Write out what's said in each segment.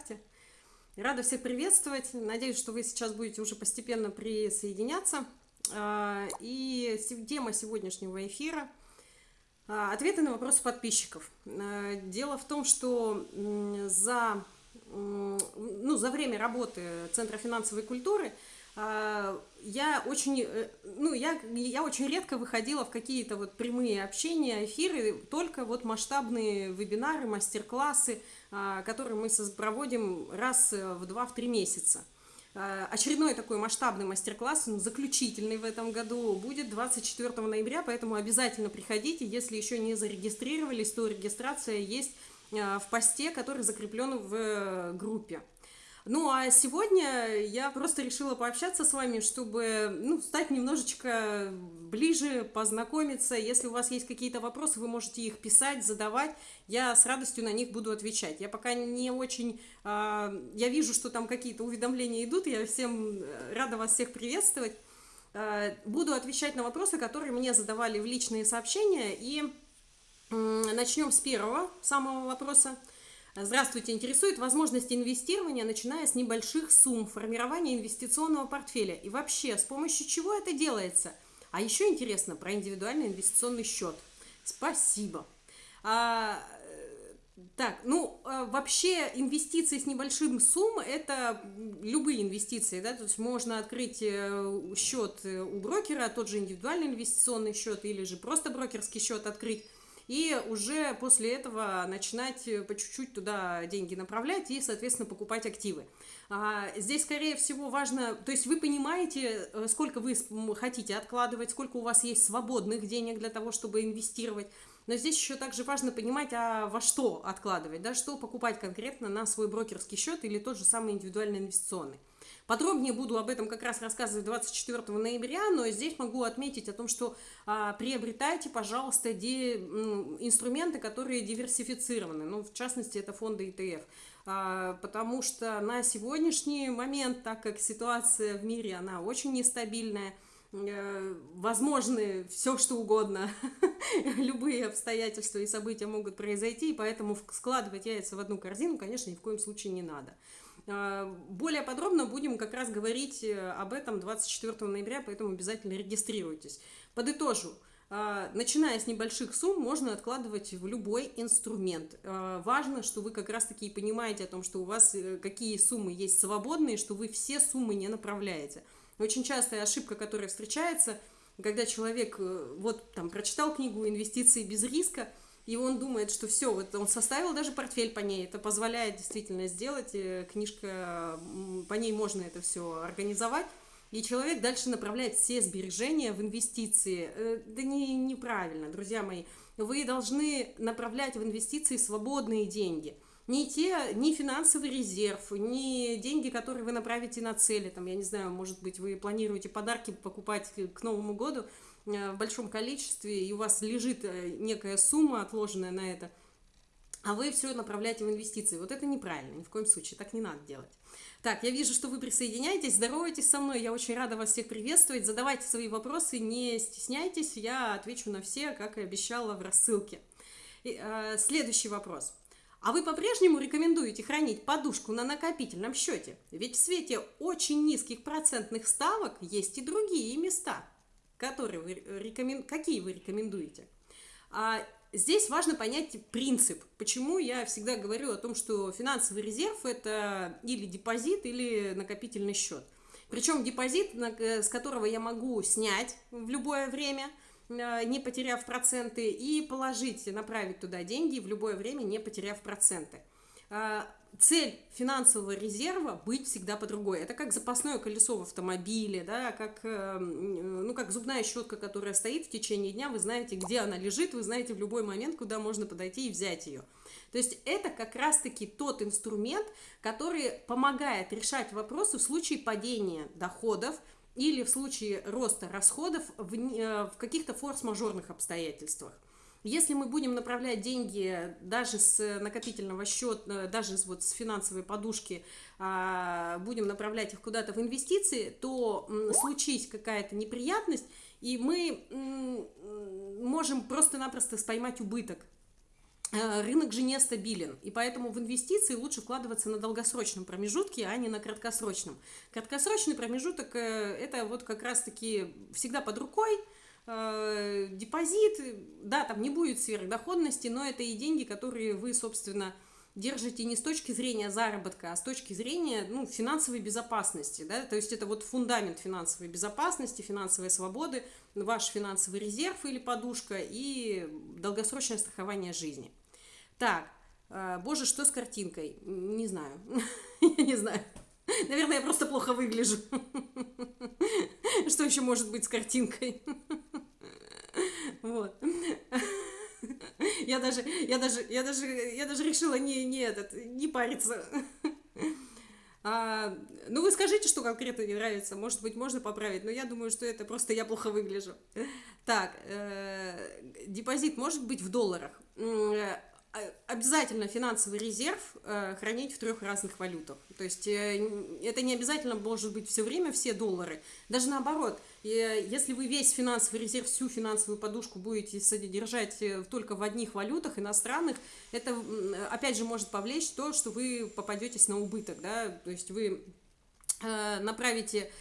ВКонтакте. Рада всех приветствовать. Надеюсь, что вы сейчас будете уже постепенно присоединяться. А, и тема сегодняшнего эфира а, – ответы на вопросы подписчиков. А, дело в том, что за, ну, за время работы Центра финансовой культуры – я очень, э, ну, я, я очень редко выходила в какие-то вот прямые общения, эфиры, только вот масштабные вебинары, мастер-классы, а, которые мы проводим раз в два-три месяца. А, очередной такой масштабный мастер-класс, заключительный в этом году, будет 24 ноября, поэтому обязательно приходите. Если еще не зарегистрировались, то регистрация есть в посте, который закреплен в э, группе. Ну, а сегодня я просто решила пообщаться с вами, чтобы, ну, стать немножечко ближе, познакомиться. Если у вас есть какие-то вопросы, вы можете их писать, задавать. Я с радостью на них буду отвечать. Я пока не очень... Э, я вижу, что там какие-то уведомления идут. Я всем э, рада вас всех приветствовать. Э, буду отвечать на вопросы, которые мне задавали в личные сообщения. И э, начнем с первого самого вопроса. Здравствуйте, интересует возможность инвестирования, начиная с небольших сумм, формирования инвестиционного портфеля и вообще, с помощью чего это делается? А еще интересно про индивидуальный инвестиционный счет. Спасибо. А, так, ну, а, вообще инвестиции с небольшим сумм – это любые инвестиции, да, то есть можно открыть э, счет у брокера, тот же индивидуальный инвестиционный счет или же просто брокерский счет открыть, и уже после этого начинать э, по чуть-чуть туда деньги направлять и, соответственно, покупать активы. А, здесь, скорее всего, важно, то есть вы понимаете, э, сколько вы хотите откладывать, сколько у вас есть свободных денег для того, чтобы инвестировать, но здесь еще также важно понимать, а во что откладывать, да, что покупать конкретно на свой брокерский счет или тот же самый индивидуальный инвестиционный. Подробнее буду об этом как раз рассказывать 24 ноября, но здесь могу отметить о том, что а, приобретайте, пожалуйста, ди, инструменты, которые диверсифицированы, ну, в частности, это фонды ETF, а, потому что на сегодняшний момент, так как ситуация в мире, она очень нестабильная, э, возможны все что угодно, любые обстоятельства и события могут произойти, и поэтому складывать яйца в одну корзину, конечно, ни в коем случае не надо. А, более подробно будем как раз говорить э, об этом 24 ноября, поэтому обязательно регистрируйтесь. Подытожу. А, начиная с небольших сумм, можно откладывать в любой инструмент. А, важно, что вы как раз-таки понимаете о том, что у вас э, какие суммы есть свободные, что вы все суммы не направляете. Очень частая ошибка, которая встречается, когда человек э, вот там прочитал книгу «Инвестиции без риска», и он думает, что все, вот он составил даже портфель по ней, это позволяет действительно сделать, э, книжка, по ней можно это все организовать, и человек дальше направляет все сбережения в инвестиции. Э, да не, неправильно, друзья мои. Вы должны направлять в инвестиции свободные деньги. Не те, ни финансовый резерв, ни деньги, которые вы направите на цели. Там, я не знаю, может быть, вы планируете подарки покупать к Новому году – в большом количестве, и у вас лежит э, некая сумма, отложенная на это, а вы все направляете в инвестиции. Вот это неправильно, ни в коем случае, так не надо делать. Так, я вижу, что вы присоединяетесь, здоровайтесь со мной, я очень рада вас всех приветствовать, задавайте свои вопросы, не стесняйтесь, я отвечу на все, как и обещала в рассылке. И, э, следующий вопрос. А вы по-прежнему рекомендуете хранить подушку на накопительном счете? Ведь в свете очень низких процентных ставок есть и другие места – которые вы рекомен... какие вы рекомендуете. А здесь важно понять принцип, почему я всегда говорю о том, что финансовый резерв – это или депозит, или накопительный счет. Причем депозит, с которого я могу снять в любое время, а, не потеряв проценты, и положить, направить туда деньги в любое время, не потеряв проценты. Цель финансового резерва быть всегда по другой. Это как запасное колесо в автомобиле, да, как, эм, ну, как зубная щетка, которая стоит в течение дня, вы знаете, где она лежит, вы знаете в любой момент, куда можно подойти и взять ее. То есть это как раз-таки тот инструмент, который помогает решать вопросы в случае падения доходов или в случае роста расходов в, э, в каких-то форс-мажорных обстоятельствах. Если мы будем направлять деньги даже с накопительного счета, даже вот с финансовой подушки, а, будем направлять их куда-то в инвестиции, то случись какая-то неприятность, и мы можем просто-напросто споймать убыток. Э, рынок же нестабилен, и поэтому в инвестиции лучше вкладываться на долгосрочном промежутке, а не на краткосрочном. Краткосрочный промежуток э, – это вот как раз-таки всегда под рукой, э, депозит, да, там не будет сверхдоходности, но это и деньги, которые вы, собственно, держите не с точки зрения заработка, а с точки зрения ну, финансовой безопасности. Да? То есть это вот фундамент финансовой безопасности, финансовой свободы, ваш финансовый резерв или подушка и долгосрочное страхование жизни. Так, э, боже, что с картинкой? Не знаю. Я не знаю. Наверное, я просто плохо выгляжу. Что еще может быть с картинкой? Вот. Я даже, я даже, я даже, я даже решила не, не этот, не париться. А, ну, вы скажите, что конкретно не нравится. Может быть, можно поправить, но я думаю, что это просто я плохо выгляжу. Так, э, депозит может быть в долларах. А, обязательно финансовый резерв э, хранить в трех разных валютах. То есть э, это не обязательно может быть все время все доллары. Даже наоборот, э, если вы весь финансовый резерв, всю финансовую подушку будете содержать только в одних валютах иностранных, это опять же может повлечь то, что вы попадетесь на убыток. Да? То есть вы направите,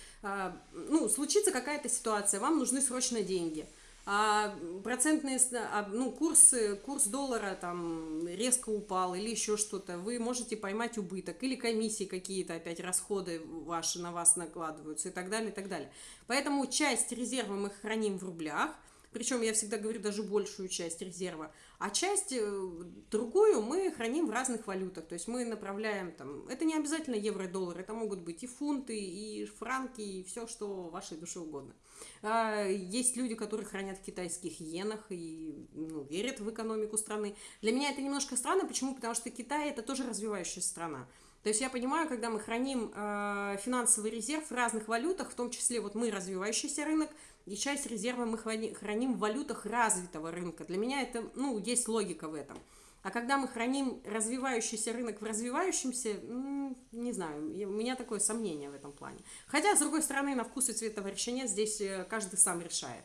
ну, случится какая-то ситуация, вам нужны срочно деньги – а процентные, а, ну, курс, курс доллара там резко упал или еще что-то, вы можете поймать убыток, или комиссии какие-то опять расходы ваши на вас накладываются и так далее, и так далее. Поэтому часть резерва мы храним в рублях, причем я всегда говорю даже большую часть резерва, а часть э, другую мы храним в разных валютах, то есть мы направляем там, это не обязательно евро и доллар, это могут быть и фунты, и франки, и все, что вашей душе угодно. А, есть люди, которые хранят в китайских иенах и ну, верят в экономику страны. Для меня это немножко странно, почему? Потому что Китай это тоже развивающая страна. То есть я понимаю, когда мы храним э, финансовый резерв в разных валютах, в том числе вот мы развивающийся рынок, и часть резерва мы храним в валютах развитого рынка. Для меня это, ну, есть логика в этом. А когда мы храним развивающийся рынок в развивающемся, не знаю, у меня такое сомнение в этом плане. Хотя, с другой стороны, на вкус и цвет товарища нет, здесь э, каждый сам решает.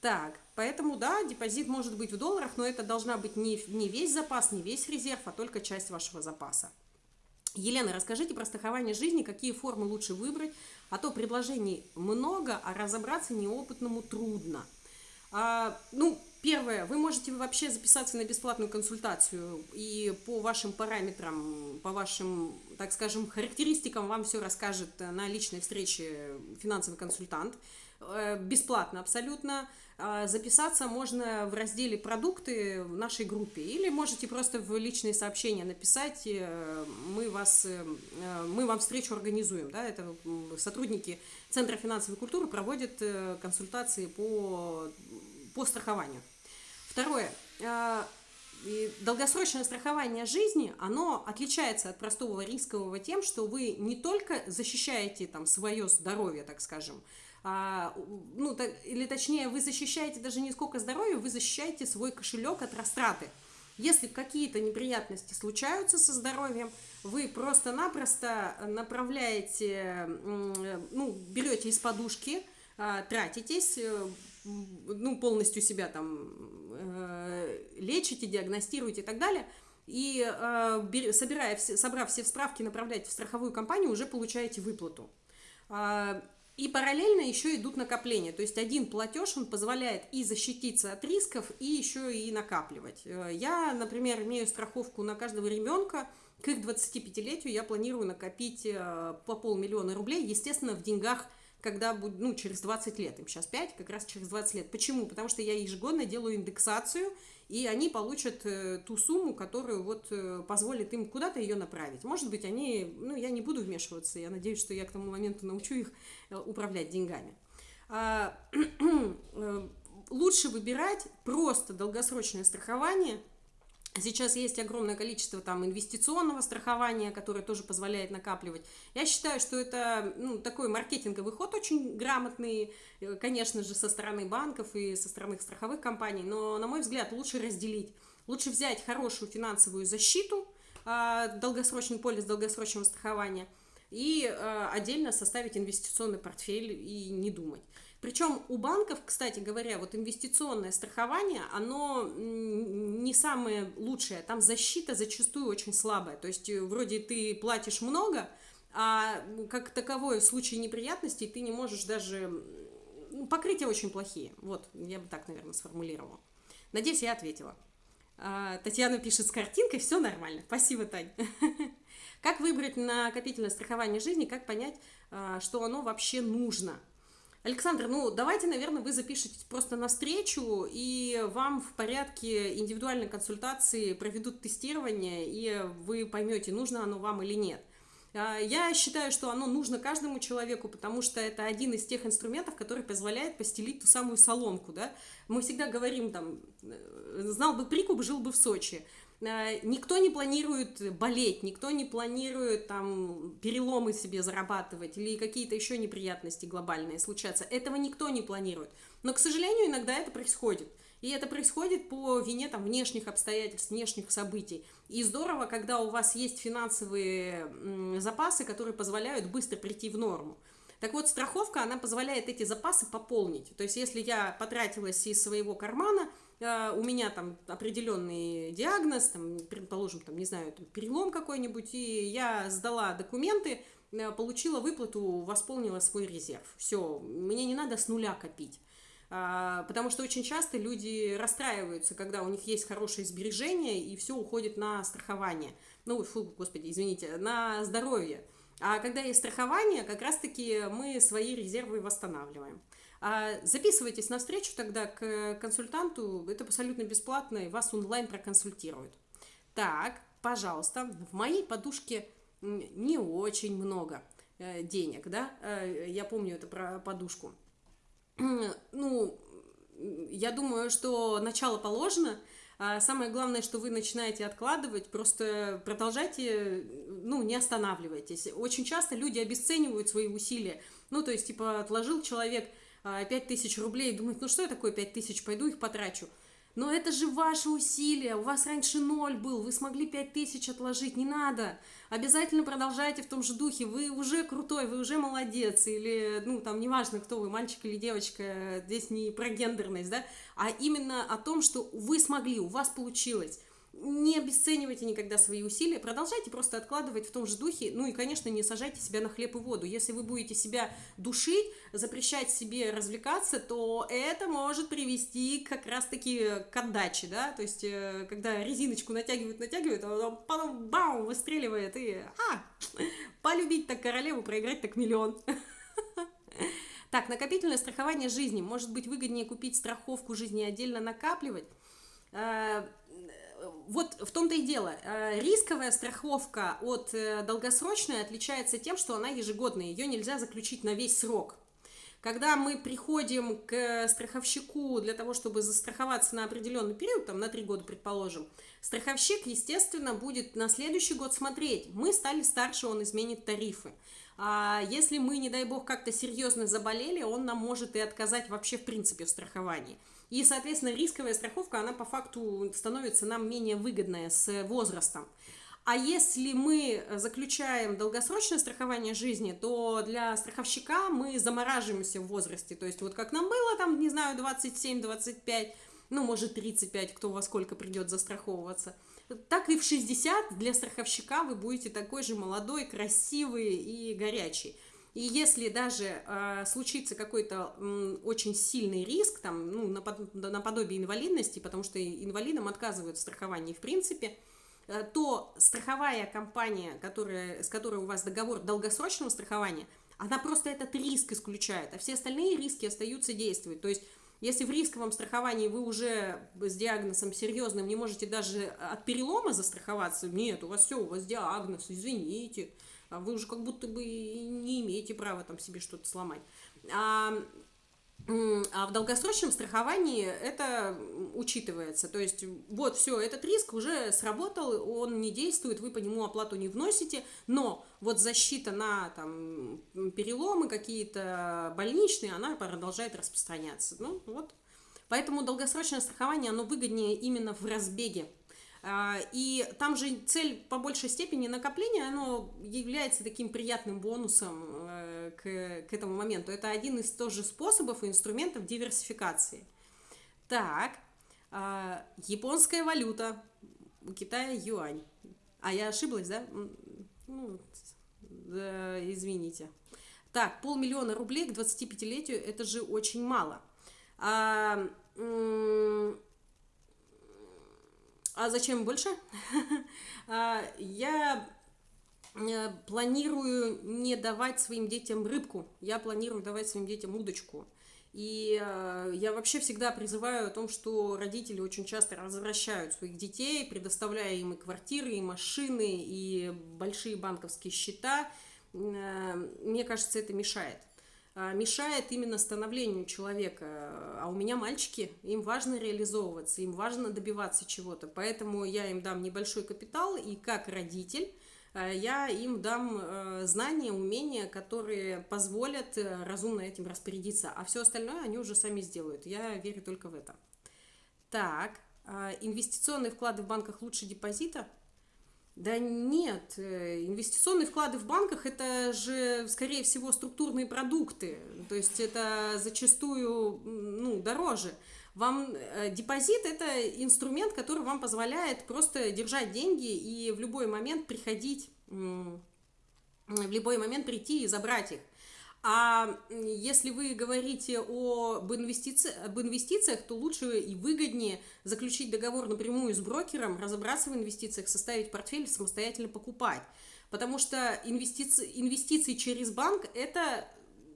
Так, поэтому, да, депозит может быть в долларах, но это должна быть не, не весь запас, не весь резерв, а только часть вашего запаса. Елена, расскажите про страхование жизни, какие формы лучше выбрать, а то предложений много, а разобраться неопытному трудно. А, ну, первое, вы можете вообще записаться на бесплатную консультацию, и по вашим параметрам, по вашим, так скажем, характеристикам вам все расскажет на личной встрече финансовый консультант. Э, бесплатно абсолютно. А, записаться можно в разделе «Продукты» в нашей группе. Или можете просто в личные сообщения написать, э, мы, вас, э, мы вам встречу организуем. Да? Это сотрудники Центра финансовой культуры проводят консультации по, по страхованию. Второе. А, долгосрочное страхование жизни, оно отличается от простого рискового тем, что вы не только защищаете там свое здоровье, так скажем, а, ну, так, или точнее, вы защищаете даже не сколько здоровья, вы защищаете свой кошелек от растраты. Если какие-то неприятности случаются со здоровьем, вы просто-напросто направляете, ну, берете из подушки, а, тратитесь, э, ну, полностью себя там э, лечите, диагностируете и так далее, и э, собирая, собрав все справки, направляете в страховую компанию, уже получаете выплату. И параллельно еще идут накопления. То есть один платеж, он позволяет и защититься от рисков, и еще и накапливать. Э, я, например, имею страховку на каждого ребенка. К их 25-летию я планирую накопить э, по полмиллиона рублей, естественно, в деньгах когда будет, ну, через 20 лет, им сейчас 5, как раз через 20 лет. Почему? Потому что я ежегодно делаю индексацию, и они получат э, ту сумму, которую вот э, позволит им куда-то ее направить. Может быть, они, ну, я не буду вмешиваться, я надеюсь, что я к тому моменту научу их э, управлять деньгами. А, лучше выбирать просто долгосрочное страхование – Сейчас есть огромное количество там инвестиционного страхования, которое тоже позволяет накапливать. Я считаю, что это ну, такой маркетинговый ход очень грамотный, э, конечно же, со стороны банков и со стороны страховых компаний, но, на мой взгляд, лучше разделить. Лучше взять хорошую финансовую защиту, а, долгосрочный полис долгосрочного страхования и а, отдельно составить инвестиционный портфель и не думать. Причем у банков, кстати говоря, вот инвестиционное страхование, оно не самое лучшее. Там защита зачастую очень слабая. То есть э, вроде ты платишь много, а как таковое в случае неприятностей ты не можешь даже... Покрытия очень плохие. Вот, я бы так, наверное, сформулировала. Надеюсь, я ответила. А, Татьяна пишет с картинкой, все нормально. Спасибо, Тань. Как выбрать накопительное страхование жизни, как понять, а, что оно вообще нужно? Александр, ну давайте, наверное, вы запишетесь просто на встречу, и вам в порядке индивидуальной консультации проведут тестирование, и вы поймете, нужно оно вам или нет. А, я считаю, что оно нужно каждому человеку, потому что это один из тех инструментов, который позволяет постелить ту самую соломку, да. Мы всегда говорим там, э, знал бы прикуп, жил бы в Сочи. Э, никто не планирует болеть, никто не планирует там переломы себе зарабатывать или какие-то еще неприятности глобальные случаться. Этого никто не планирует. Но, к сожалению, иногда это происходит. И это происходит по вине там, внешних обстоятельств, внешних событий. И здорово, когда у вас есть финансовые запасы, которые позволяют быстро прийти в норму. Так вот, страховка, она позволяет эти запасы пополнить. То есть, если я потратилась из своего кармана – у меня там определенный диагноз, там, предположим, там, не знаю, там, перелом какой-нибудь, и я сдала документы, э, получила выплату, восполнила свой резерв. Все, мне не надо с нуля копить. А, потому что очень часто люди расстраиваются, когда у них есть хорошее сбережение, и все уходит на страхование. Ну, фу, господи, извините, на здоровье. А когда есть страхование, как раз-таки мы свои резервы восстанавливаем. А записывайтесь на встречу тогда к консультанту, это абсолютно бесплатно, и вас онлайн проконсультируют. Так, пожалуйста, в моей подушке не очень много э, денег, да, э, я помню это про подушку. Ну, я думаю, что начало положено, а самое главное, что вы начинаете откладывать, просто продолжайте, ну, не останавливайтесь. Очень часто люди обесценивают свои усилия. Ну, то есть, типа, отложил человек 5 тысяч рублей и думать, ну что я такое 5 тысяч, пойду их потрачу. Но это же ваши усилия, у вас раньше ноль был, вы смогли 5 тысяч отложить, не надо. Обязательно продолжайте в том же духе, вы уже крутой, вы уже молодец, или, ну, там, неважно, кто вы, мальчик или девочка, здесь не про гендерность, да, а именно о том, что вы смогли, у вас получилось не обесценивайте никогда свои усилия, продолжайте просто откладывать в том же духе, ну и, конечно, не сажайте себя на хлеб и воду. Если вы будете себя душить, запрещать себе развлекаться, то это может привести как раз-таки к отдаче, да, то есть, э, когда резиночку натягивают, натягивают, а потом бам, выстреливает, и, а, полюбить так королеву, проиграть так миллион. Так, накопительное страхование жизни. Может быть выгоднее купить страховку жизни и отдельно накапливать? Вот в том-то и дело. Э, рисковая страховка от э, долгосрочной отличается тем, что она ежегодная, ее нельзя заключить на весь срок. Когда мы приходим к страховщику для того, чтобы застраховаться на определенный период, там на три года, предположим, страховщик, естественно, будет на следующий год смотреть. Мы стали старше, он изменит тарифы. А если мы, не дай бог, как-то серьезно заболели, он нам может и отказать вообще в принципе в страховании. И, соответственно, рисковая страховка, она по факту становится нам менее выгодная с возрастом. А если мы заключаем долгосрочное страхование жизни, то для страховщика мы замораживаемся в возрасте. То есть вот как нам было там, не знаю, 27-25, ну, может, 35, кто во сколько придет застраховываться, так и в 60 для страховщика вы будете такой же молодой, красивый и горячий. И если даже э, случится какой-то э, очень сильный риск, там, ну, напод наподобие инвалидности, потому что инвалидам отказывают в страховании в принципе, э, то страховая компания, которая, с которой у вас договор долгосрочного страхования, она просто этот риск исключает, а все остальные риски остаются действовать. То есть, если в рисковом страховании вы уже с диагнозом серьезным не можете даже от перелома застраховаться, нет, у вас все, у вас диагноз, извините, а вы уже как будто бы не имеете права там себе что-то сломать. А, а в долгосрочном страховании это учитывается. То есть, вот, все, этот риск уже сработал, он не действует, вы по нему оплату не вносите, но вот защита на там, переломы какие-то больничные, она продолжает распространяться. Ну, вот. Поэтому долгосрочное страхование, оно выгоднее именно в разбеге и там же цель по большей степени накопления, оно является таким приятным бонусом э, к, к этому моменту. Это один из тоже способов и инструментов диверсификации. Так, а, японская валюта, у Китая юань. А я ошиблась, да? Ну, да, извините. Так, полмиллиона рублей к 25-летию, это же очень мало. А, а зачем больше? А, я э, планирую не давать своим детям рыбку, я планирую давать своим детям удочку. И э, я вообще всегда призываю о том, что родители очень часто возвращают своих детей, предоставляя им и квартиры, и машины, и большие банковские счета. Э, мне кажется, это мешает. А, мешает именно становлению человека. А у меня мальчики, им важно реализовываться, им важно добиваться чего-то. Поэтому я им дам небольшой капитал, и как родитель а, я им дам э, знания, умения, которые позволят э, разумно этим распорядиться. А все остальное они уже сами сделают. Я верю только в это. Так, а, инвестиционные вклады в банках лучше депозита – да нет, э, инвестиционные вклады в банках это же, скорее всего, структурные продукты, то есть это зачастую ну, дороже. Вам э, депозит это инструмент, который вам позволяет просто держать деньги и в любой момент приходить, в любой момент прийти и забрать их. А если вы говорите об, инвестици... об инвестициях, то лучше и выгоднее заключить договор напрямую с брокером, разобраться в инвестициях, составить портфель, самостоятельно покупать. Потому что инвестиции, инвестиции через банк – это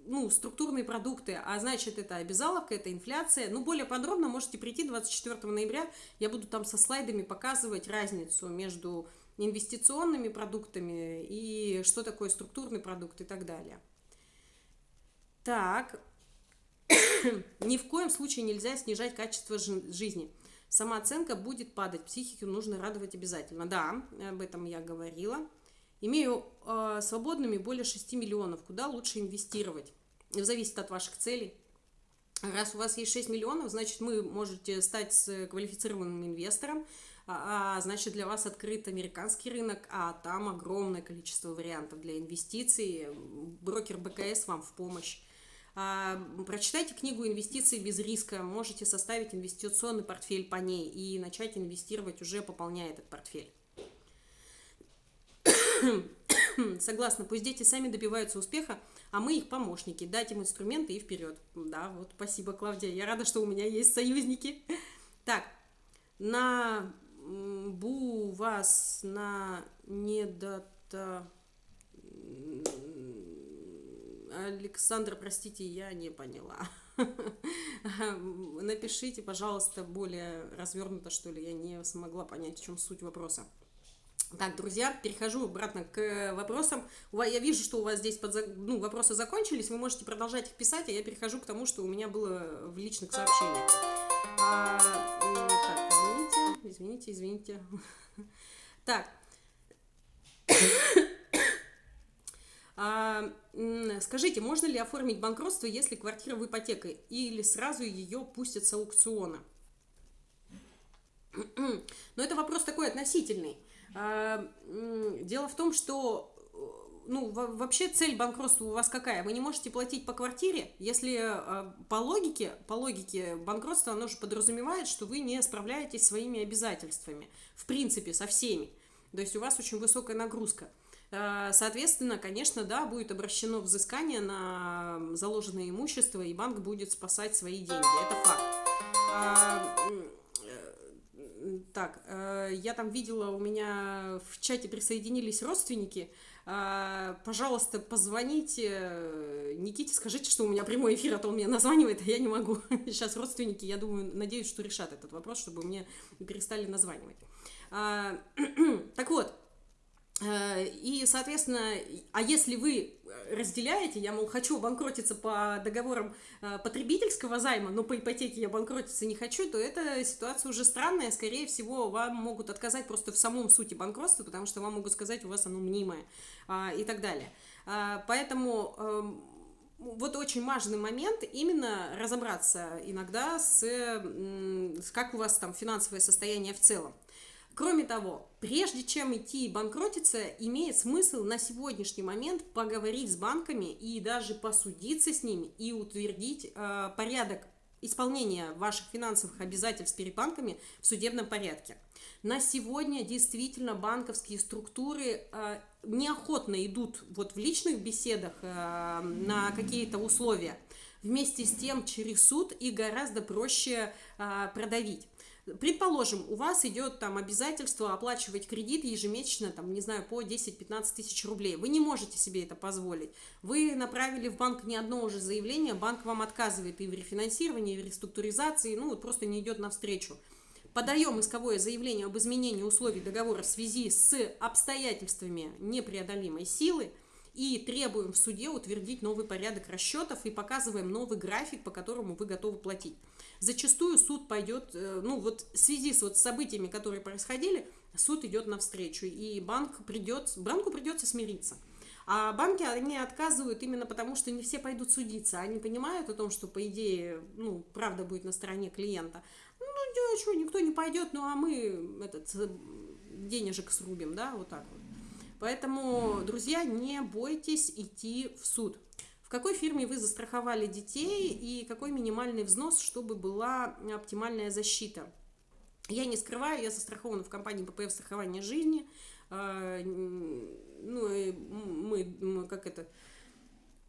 ну, структурные продукты, а значит, это обязаловка, это инфляция. Ну, более подробно можете прийти 24 ноября, я буду там со слайдами показывать разницу между инвестиционными продуктами и что такое структурный продукт и так далее. Так, ни в коем случае нельзя снижать качество жизни. Самооценка будет падать, психику нужно радовать обязательно. Да, об этом я говорила. Имею э, свободными более 6 миллионов. Куда лучше инвестировать? Зависит от ваших целей. Раз у вас есть 6 миллионов, значит, вы можете стать квалифицированным инвестором, а, а значит, для вас открыт американский рынок, а там огромное количество вариантов для инвестиций. Брокер БКС вам в помощь. А, прочитайте книгу «Инвестиции без риска», можете составить инвестиционный портфель по ней и начать инвестировать, уже пополняя этот портфель. Согласна, пусть дети сами добиваются успеха, а мы их помощники, дать им инструменты и вперед. Да, вот спасибо, Клавдия, я рада, что у меня есть союзники. Так, на бу вас на недото Александр, простите, я не поняла. Напишите, пожалуйста, более развернуто, что ли, я не смогла понять, в чем суть вопроса. Так, друзья, перехожу обратно к вопросам. Я вижу, что у вас здесь под, ну, вопросы закончились, вы можете продолжать их писать, а я перехожу к тому, что у меня было в личных сообщениях. А, так, извините, извините, извините. Так. А, скажите, можно ли оформить банкротство, если квартира в ипотеке, или сразу ее пустят с аукциона? Но это вопрос такой относительный. А, дело в том, что ну, вообще цель банкротства у вас какая? Вы не можете платить по квартире, если а, по логике, по логике банкротства оно же подразумевает, что вы не справляетесь своими обязательствами, в принципе, со всеми. То есть у вас очень высокая нагрузка. Э, соответственно, конечно, да, будет обращено взыскание на заложенное имущество, и банк будет спасать свои деньги. Это факт. А, э, так, э, я там видела, у меня в чате присоединились родственники. Пожалуйста, позвоните Никите, скажите, что у меня прямой эфир, а то он меня названивает, а я не могу. Сейчас родственники, я думаю, надеюсь, что решат этот вопрос, чтобы мне перестали названивать. Так вот, и, соответственно, а если вы разделяете, я, мол, хочу банкротиться по договорам э, потребительского займа, но по ипотеке я банкротиться не хочу, то эта ситуация уже странная. Скорее всего, вам могут отказать просто в самом сути банкротства, потому что вам могут сказать, у вас оно мнимое а, и так далее. А, поэтому эм, вот очень важный момент именно разобраться иногда с, с как у вас там финансовое состояние в целом. Кроме того, прежде чем идти банкротиться, имеет смысл на сегодняшний момент поговорить с банками и даже посудиться с ними и утвердить э, порядок исполнения ваших финансовых обязательств перед банками в судебном порядке. На сегодня действительно банковские структуры э, неохотно идут вот в личных беседах э, на какие-то условия. Вместе с тем через суд и гораздо проще э, продавить. Предположим, у вас идет там обязательство оплачивать кредит ежемесячно, там, не знаю, по 10-15 тысяч рублей. Вы не можете себе это позволить. Вы направили в банк не одно уже заявление, банк вам отказывает и в рефинансировании, и в реструктуризации, ну вот просто не идет навстречу. Подаем исковое заявление об изменении условий договора в связи с обстоятельствами непреодолимой силы и требуем в суде утвердить новый порядок расчетов и показываем новый график, по которому вы готовы платить зачастую суд пойдет, э, ну вот в связи с вот событиями, которые происходили, суд идет навстречу, и банк придет, банку придется смириться. А банки, они отказывают именно потому, что не все пойдут судиться. Они понимают о том, что, по идее, ну, правда будет на стороне клиента. Ну, что, никто не пойдет, ну, а мы этот денежек срубим, да, вот так вот. Поэтому, друзья, не бойтесь идти в суд какой фирме вы застраховали детей и какой минимальный взнос, чтобы была оптимальная защита. Я не скрываю, я застрахована в компании ППФ страхования жизни. А, ну, мы, как это,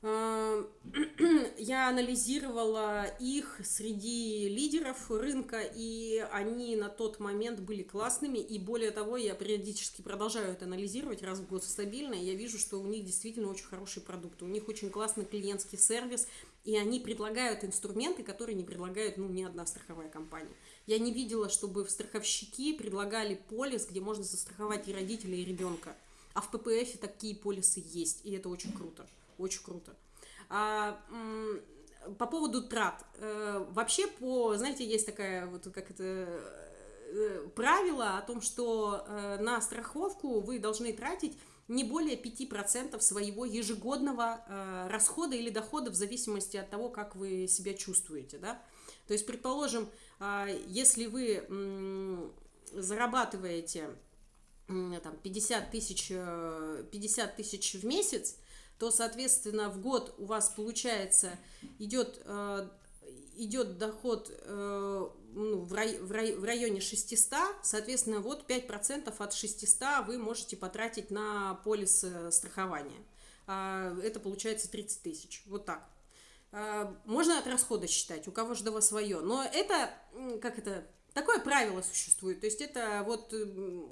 я анализировала их среди лидеров рынка, и они на тот момент были классными, и более того, я периодически продолжаю это анализировать раз в год стабильно, и я вижу, что у них действительно очень хорошие продукты, у них очень классный клиентский сервис, и они предлагают инструменты, которые не предлагает ну, ни одна страховая компания. Я не видела, чтобы в страховщики предлагали полис, где можно застраховать и родителя, и ребенка. А в ППФ такие полисы есть, и это очень круто очень круто. А, по поводу трат. Э, вообще, по, знаете, есть такая вот как это э, правило о том, что э, на страховку вы должны тратить не более 5% своего ежегодного расхода или дохода в зависимости от того, как вы себя чувствуете. Да? То есть, предположим, а, если вы зарабатываете там, 50 тысяч, 50 тысяч в месяц, то, соответственно, в год у вас получается идет, э, идет доход э, ну, в, рай, в, рай, в районе 600, соответственно, вот 5% от 600 вы можете потратить на полис э, страхования. А, это получается 30 тысяч, вот так. А, можно от расхода считать, у кого же до свое, но это, как это, Такое правило существует, то есть это вот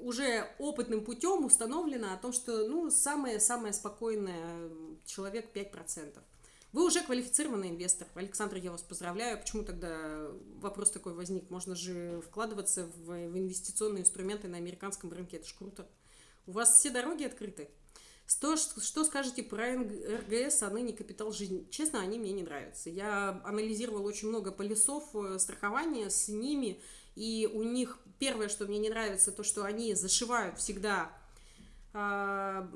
уже опытным путем установлено о том, что ну самое-самое спокойное человек 5%. Вы уже квалифицированный инвестор. Александр, я вас поздравляю. Почему тогда вопрос такой возник? Можно же вкладываться в, в инвестиционные инструменты на американском рынке. Это ж круто. У вас все дороги открыты. Что, что скажете про РГС, а ныне капитал жизни? Честно, они мне не нравятся. Я анализировала очень много полисов э, страхования с ними – и у них первое, что мне не нравится, то, что они зашивают всегда э,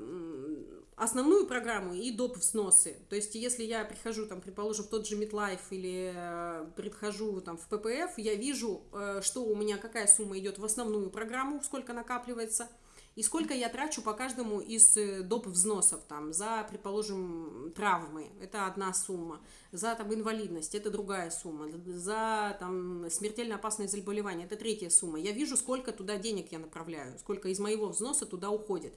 основную программу и доп. взносы. То есть, если я прихожу, там, предположим, в тот же MetLife или э, прихожу там, в PPF, я вижу, э, что у меня какая сумма идет в основную программу, сколько накапливается – и сколько я трачу по каждому из э, доп. взносов, там, за, предположим, травмы, это одна сумма, за там, инвалидность, это другая сумма, за там, смертельно опасное заболевание, это третья сумма. Я вижу, сколько туда денег я направляю, сколько из моего взноса туда уходит.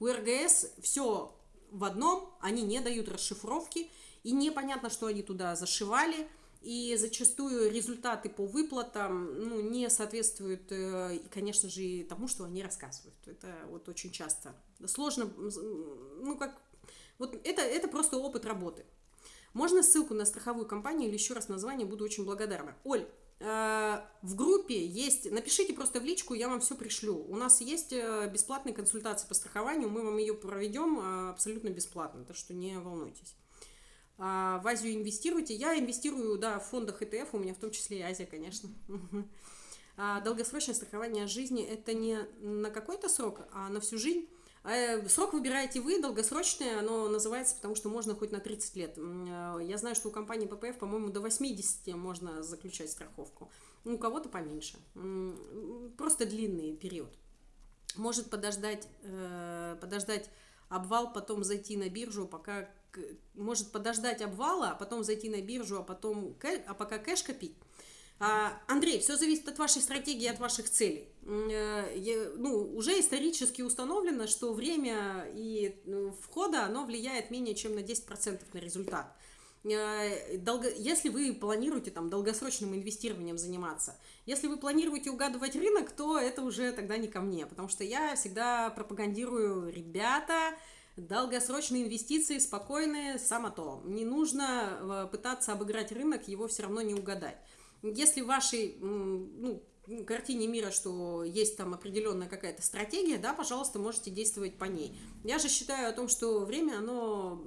У РГС все в одном, они не дают расшифровки, и непонятно, что они туда зашивали – и зачастую результаты по выплатам ну, не соответствуют, э, конечно же, и тому, что они рассказывают. Это вот очень часто сложно, ну как, вот это, это просто опыт работы. Можно ссылку на страховую компанию или еще раз название, буду очень благодарна. Оль, э, в группе есть, напишите просто в личку, я вам все пришлю. У нас есть э, бесплатная консультация по страхованию, мы вам ее проведем абсолютно бесплатно, так что не волнуйтесь. А, в Азию инвестируете. Я инвестирую, да, в фондах ETF, у меня в том числе и Азия, конечно. А долгосрочное страхование жизни – это не на какой-то срок, а на всю жизнь. Э, срок выбираете вы, долгосрочное, оно называется, потому что можно хоть на 30 лет. Э, я знаю, что у компании ППФ, по-моему, до 80 можно заключать страховку. У кого-то поменьше. Просто длинный период. может подождать, э, подождать обвал, потом зайти на биржу, пока может подождать обвала, а потом зайти на биржу, а потом а пока кэш копить. А, Андрей, все зависит от вашей стратегии, от ваших целей. Э, ну, уже исторически установлено, что время и ну, входа, оно влияет менее чем на 10% на результат. Э, если вы планируете там долгосрочным инвестированием заниматься, если вы планируете угадывать рынок, то это уже тогда не ко мне, потому что я всегда пропагандирую, ребята, долгосрочные инвестиции спокойные, само то. Не нужно э, пытаться обыграть рынок, его все равно не угадать. Если в вашей ну, картине мира, что есть там определенная какая-то стратегия, да, пожалуйста, можете действовать по ней. Я же считаю о том, что время, оно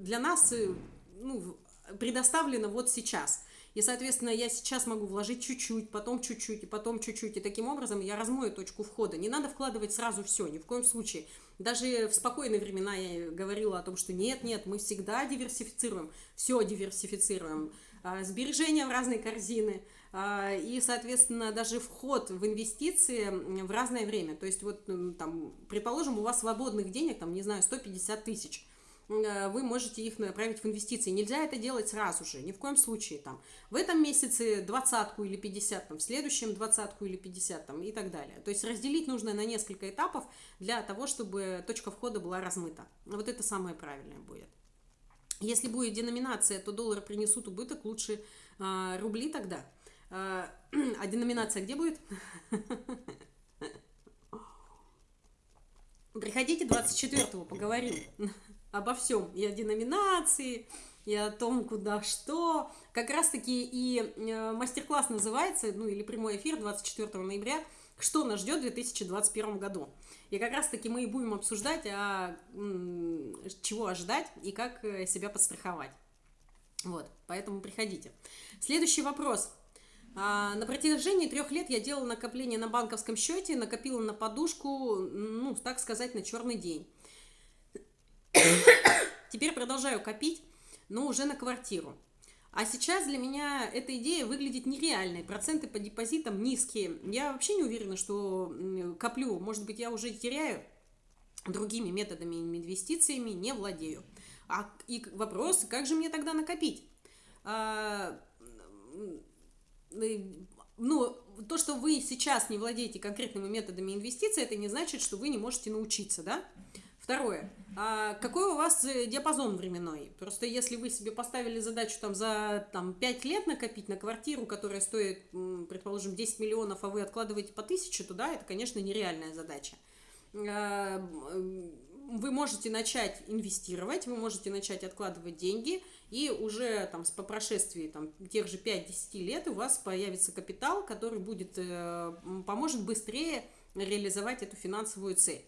для нас э, ну, предоставлено вот сейчас. И, соответственно, я сейчас могу вложить чуть-чуть, потом чуть-чуть, и потом чуть-чуть. И таким образом я размою точку входа. Не надо вкладывать сразу все, ни в коем случае. Даже в спокойные времена я говорила о том, что нет, нет, мы всегда диверсифицируем, все диверсифицируем. А, сбережения в разные корзины, а, и, соответственно, даже вход в инвестиции в разное время. То есть, вот, там, предположим, у вас свободных денег, там, не знаю, 150 тысяч – вы можете их направить в инвестиции. Нельзя это делать сразу же, ни в коем случае. Там, в этом месяце двадцатку или 50, там, в следующем двадцатку или 50 там, и так далее. То есть разделить нужно на несколько этапов для того, чтобы точка входа была размыта. Вот это самое правильное будет. Если будет деноминация, то доллары принесут убыток, лучше э, рубли тогда. Э, а деноминация где будет? Приходите 24-го, поговорим обо всем, и о деноминации, и о том, куда что. Как раз-таки и э, мастер-класс называется, ну или прямой эфир 24 ноября, что нас ждет в 2021 году. И как раз-таки мы и будем обсуждать, а, чего ожидать и как э, себя подстраховать. Вот, поэтому приходите. Следующий вопрос. А, на протяжении трех лет я делала накопление на банковском счете, накопила на подушку, ну, так сказать, на черный день. Теперь продолжаю копить, но уже на квартиру. А сейчас для меня эта идея выглядит нереальной. Проценты по депозитам низкие. Я вообще не уверена, что коплю. Может быть, я уже теряю другими методами инвестициями, не владею. А и вопрос, как же мне тогда накопить? А, ну, то, что вы сейчас не владеете конкретными методами инвестиций, это не значит, что вы не можете научиться, да? Второе. А какой у вас э, диапазон временной? Просто если вы себе поставили задачу там за там, 5 лет накопить на квартиру, которая стоит, предположим, 10 миллионов, а вы откладываете по 1000, то да, это, конечно, нереальная задача. А, вы можете начать инвестировать, вы можете начать откладывать деньги, и уже там, по прошествии там, тех же 5-10 лет у вас появится капитал, который будет, э, поможет быстрее реализовать эту финансовую цель.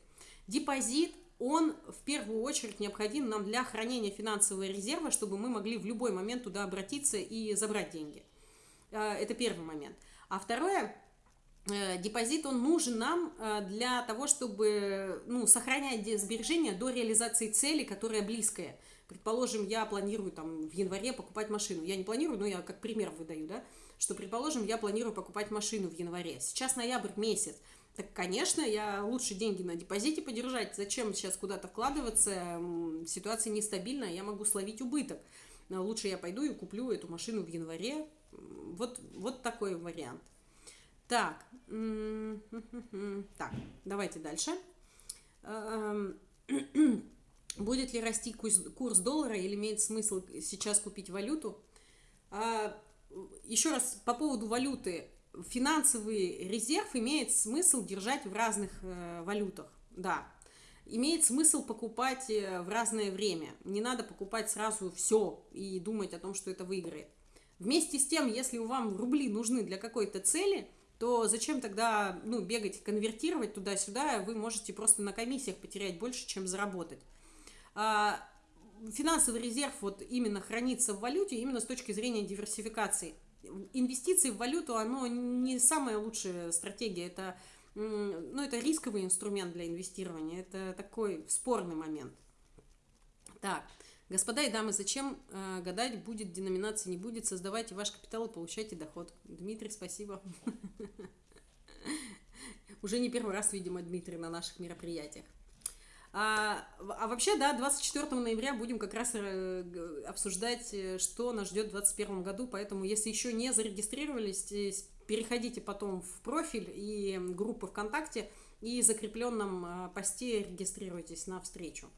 Депозит он в первую очередь необходим нам для хранения финансового резерва, чтобы мы могли в любой момент туда обратиться и забрать деньги. Э, это первый момент. А второе, э, депозит, он нужен нам э, для того, чтобы ну, сохранять сбережения до реализации цели, которая близкая. Предположим, я планирую там в январе покупать машину. Я не планирую, но я как пример выдаю, да, что, предположим, я планирую покупать машину в январе. Сейчас ноябрь месяц. Так, конечно, я лучше деньги на депозите подержать. Зачем сейчас куда-то вкладываться? Ситуация нестабильная, я могу словить убыток. Лучше я пойду и куплю эту машину в январе. Вот, вот такой вариант. Так, так, давайте дальше. Эм, будет ли расти курс доллара или имеет смысл сейчас купить валюту? А, еще раз по поводу валюты финансовый резерв имеет смысл держать в разных э, валютах, да. Имеет смысл покупать э, в разное время. Не надо покупать сразу все и думать о том, что это выиграет. Вместе с тем, если у вам рубли нужны для какой-то цели, то зачем тогда ну, бегать, конвертировать туда-сюда, вы можете просто на комиссиях потерять больше, чем заработать. А, финансовый резерв вот именно хранится в валюте именно с точки зрения диверсификации инвестиции в валюту, оно не самая лучшая стратегия, это, ну, это рисковый инструмент для инвестирования, это такой спорный момент. Так, господа и дамы, зачем э, гадать, будет деноминация, не будет, создавайте ваш капитал и получайте доход. Дмитрий, спасибо. Уже не первый раз, видимо, Дмитрий на наших мероприятиях. А, а вообще, да, 24 ноября будем как раз э, обсуждать, э, что нас ждет в 2021 году, поэтому если еще не зарегистрировались, э, переходите потом в профиль и группы ВКонтакте и в закрепленном посте регистрируйтесь на встречу.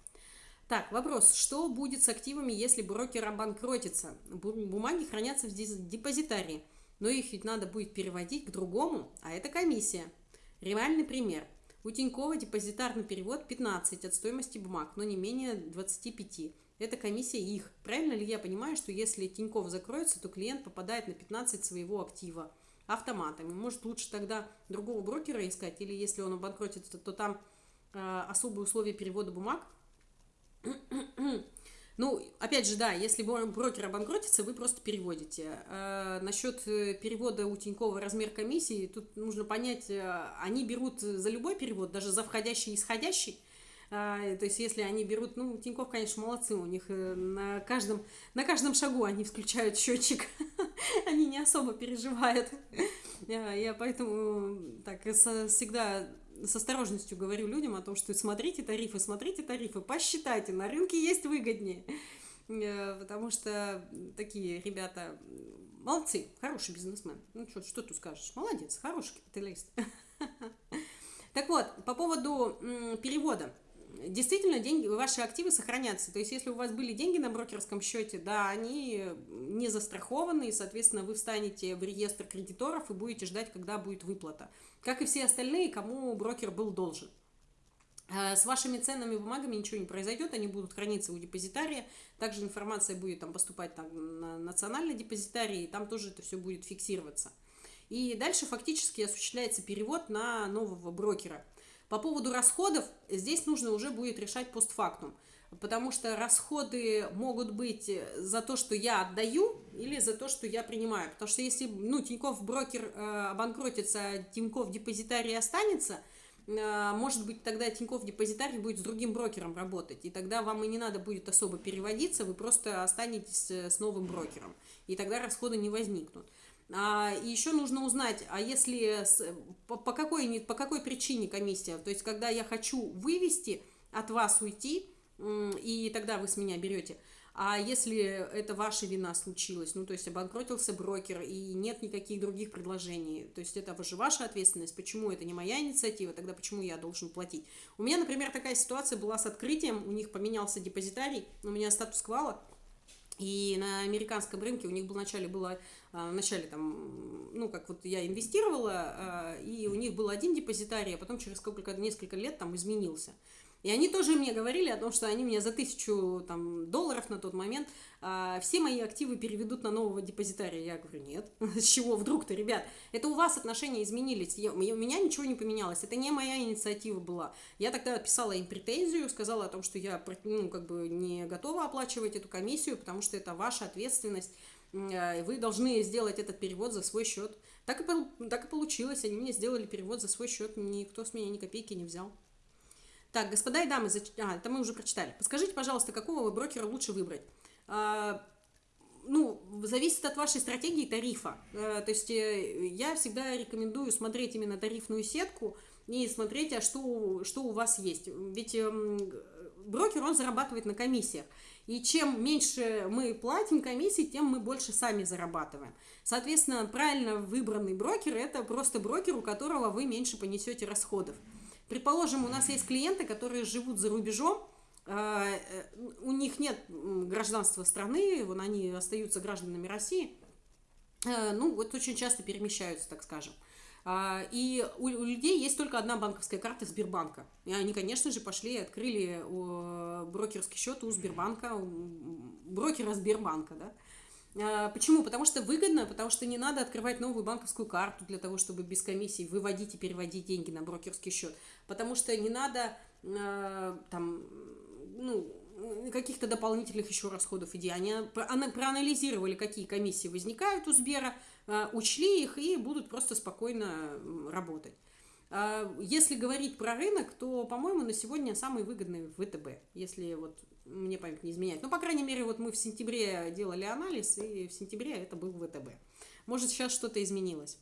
Так, вопрос. Что будет с активами, если брокер обанкротится? Бумаги хранятся в депозитарии, но их ведь надо будет переводить к другому, а это комиссия. Реальный пример. У Тинькова депозитарный перевод 15 от стоимости бумаг, но не менее 25. Это комиссия их. Правильно ли я понимаю, что если Тиньков закроется, то клиент попадает на 15 своего актива автоматами? Может лучше тогда другого брокера искать, или если он обанкротится, то там э, особые условия перевода бумаг? Ну, опять же, да, если брокер обанкротится, вы просто переводите. А, насчет э, перевода у Тинькова размер комиссии, тут нужно понять, э, они берут за любой перевод, даже за входящий и исходящий. А, то есть, если они берут, ну, Тиньков, конечно, молодцы, у них на каждом, на каждом шагу они включают счетчик, они не особо переживают. Я поэтому так всегда с осторожностью говорю людям о том, что смотрите тарифы, смотрите тарифы, посчитайте, на рынке есть выгоднее. Э, потому что такие ребята молодцы, хороший бизнесмен. Ну, что, что тут скажешь? Молодец, хороший капиталист. Так вот, по поводу перевода действительно деньги, ваши активы сохранятся. То есть, если у вас были деньги на брокерском счете, да, они не застрахованы, и, соответственно, вы встанете в реестр кредиторов и будете ждать, когда будет выплата. Как и все остальные, кому брокер был должен. А с вашими ценными бумагами ничего не произойдет, они будут храниться у депозитария. Также информация будет там поступать там, на национальный депозитарий, и там тоже это все будет фиксироваться. И дальше фактически осуществляется перевод на нового брокера – по поводу расходов здесь нужно уже будет решать постфактум, потому что расходы могут быть за то, что я отдаю, или за то, что я принимаю. Потому что если ну, Тиньков брокер э, обанкротится, а Тиньков депозитарий останется, э, может быть, тогда Тиньков депозитарий будет с другим брокером работать, и тогда вам и не надо будет особо переводиться, вы просто останетесь э, с новым брокером, и тогда расходы не возникнут. А, и еще нужно узнать, а если по, по, какой, по какой причине комиссия, то есть когда я хочу вывести от вас уйти, и тогда вы с меня берете, а если это ваша вина случилась, ну то есть обанкротился брокер и нет никаких других предложений, то есть это же ваша ответственность, почему это не моя инициатива, тогда почему я должен платить? У меня, например, такая ситуация была с открытием, у них поменялся депозитарий, у меня статус квала, и на американском рынке у них был вначале было, а, вначале там, ну, как вот я инвестировала, а, и у них был один депозитарий, а потом через сколько, несколько лет там изменился. И они тоже мне говорили о том, что они мне за тысячу там, долларов на тот момент а, все мои активы переведут на нового депозитария. Я говорю, нет, с чего вдруг-то, ребят? Это у вас отношения изменились, я, у меня ничего не поменялось, это не моя инициатива была. Я тогда писала им претензию, сказала о том, что я ну, как бы не готова оплачивать эту комиссию, потому что это ваша ответственность, и вы должны сделать этот перевод за свой счет. Так и, так и получилось, они мне сделали перевод за свой счет, никто с меня ни копейки не взял. Так, господа и дамы, зач... а, это мы уже прочитали. Подскажите, пожалуйста, какого брокера лучше выбрать? А, ну, зависит от вашей стратегии тарифа. А, то есть э, я всегда рекомендую смотреть именно тарифную сетку и смотреть, а что, что у вас есть. Ведь э, брокер, он зарабатывает на комиссиях. И чем меньше мы платим комиссии, тем мы больше сами зарабатываем. Соответственно, правильно выбранный брокер – это просто брокер, у которого вы меньше понесете расходов. Предположим, у нас есть клиенты, которые живут за рубежом, а, э, у них нет гражданства страны, вон они остаются гражданами России, э, ну, вот очень часто перемещаются, так скажем. А, и у, людей есть только одна банковская карта Сбербанка. И они, конечно же, пошли и открыли брокерский счет у Сбербанка, у брокера Сбербанка, да. А, почему? Потому что выгодно, потому что не надо открывать новую банковскую карту для того, чтобы без комиссии выводить и переводить деньги на брокерский счет. Потому что не надо э, там, ну, каких-то дополнительных еще расходов идей. Они проанализировали, какие комиссии возникают у Сбера, э, учли их и будут просто спокойно работать. Если говорить про рынок, то, по-моему, на сегодня самый выгодный ВТБ, если вот мне память не изменяет. Но, по крайней мере, вот мы в сентябре делали анализ, и в сентябре это был ВТБ. Может, сейчас что-то изменилось.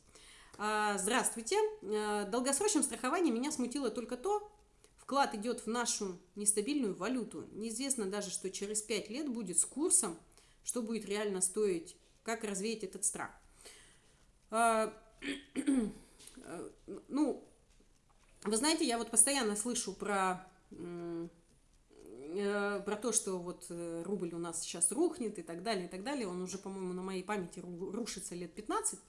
А, здравствуйте. А, долгосрочном страховании меня смутило только то, вклад идет в нашу нестабильную валюту. Неизвестно даже, что через 5 лет будет с курсом, что будет реально стоить, как развеять этот страх. А, ну, вы знаете, я вот постоянно слышу про Э, про то, что вот э, рубль у нас сейчас рухнет и так далее, и так далее. Он уже, по-моему, на моей памяти рушится лет 15.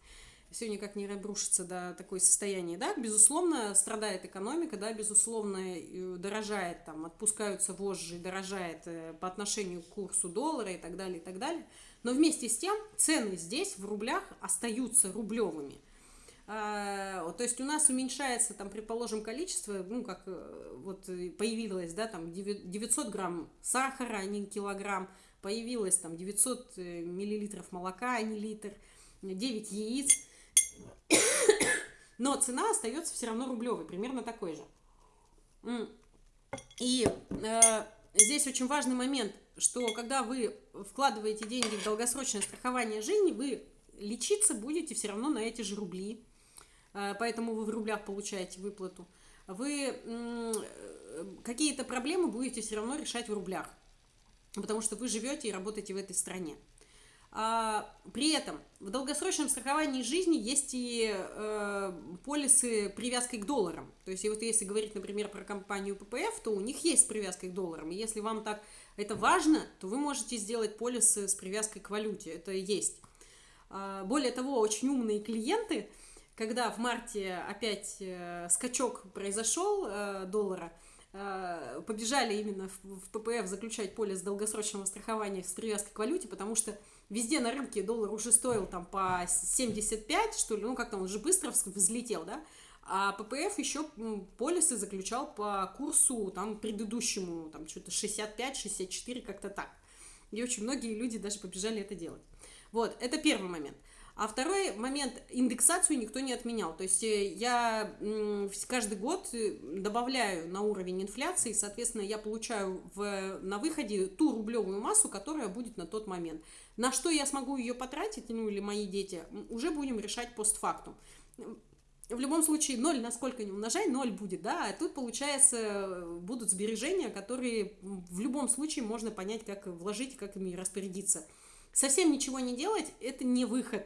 Все никак не рушится до такое состояние, да, безусловно, страдает экономика, да, безусловно, дорожает, там, отпускаются вожжи, дорожает э, по отношению к курсу доллара и так далее, и так далее. Но вместе с тем цены здесь в рублях остаются рублевыми. А, то есть у нас уменьшается, там, предположим, количество, ну, как э, вот появилось, да, там, 900 грамм сахара, а не килограмм, появилось, там, 900 э, миллилитров молока, а не литр, 9 яиц, но цена остается все равно рублевой, примерно такой же. И э, здесь очень важный момент, что когда вы вкладываете деньги в долгосрочное страхование жизни, вы лечиться будете все равно на эти же рубли. Э, поэтому вы в рублях получаете выплату, вы какие-то проблемы будете все равно решать в рублях, потому что вы живете и работаете в этой стране. А, при этом в долгосрочном страховании жизни есть и э, полисы привязкой к долларам. То есть, вот если говорить, например, про компанию ППФ, то у них есть привязка к долларам. И если вам так это важно, то вы можете сделать полисы с привязкой к валюте. Это есть. А, более того, очень умные клиенты – когда в марте опять э, скачок произошел э, доллара, э, побежали именно в, ППФ заключать полис долгосрочного страхования с привязкой к валюте, потому что везде на рынке доллар уже стоил там по 75, что ли, ну как-то он уже быстро взлетел, да, а ППФ еще полисы заключал по курсу там предыдущему, там что-то 65-64, как-то так. И очень многие люди даже побежали это делать. Вот, это первый момент. А второй момент, индексацию никто не отменял. То есть э, я каждый год э, добавляю на уровень инфляции, соответственно, я получаю в, на выходе ту рублевую массу, которая будет на тот момент. На что я смогу ее потратить, ну или мои дети, уже будем решать постфактум. В любом случае, ноль, насколько не умножай, ноль будет, да, а тут, получается, будут сбережения, которые в любом случае можно понять, как вложить, как ими распорядиться. Совсем ничего не делать – это не выход.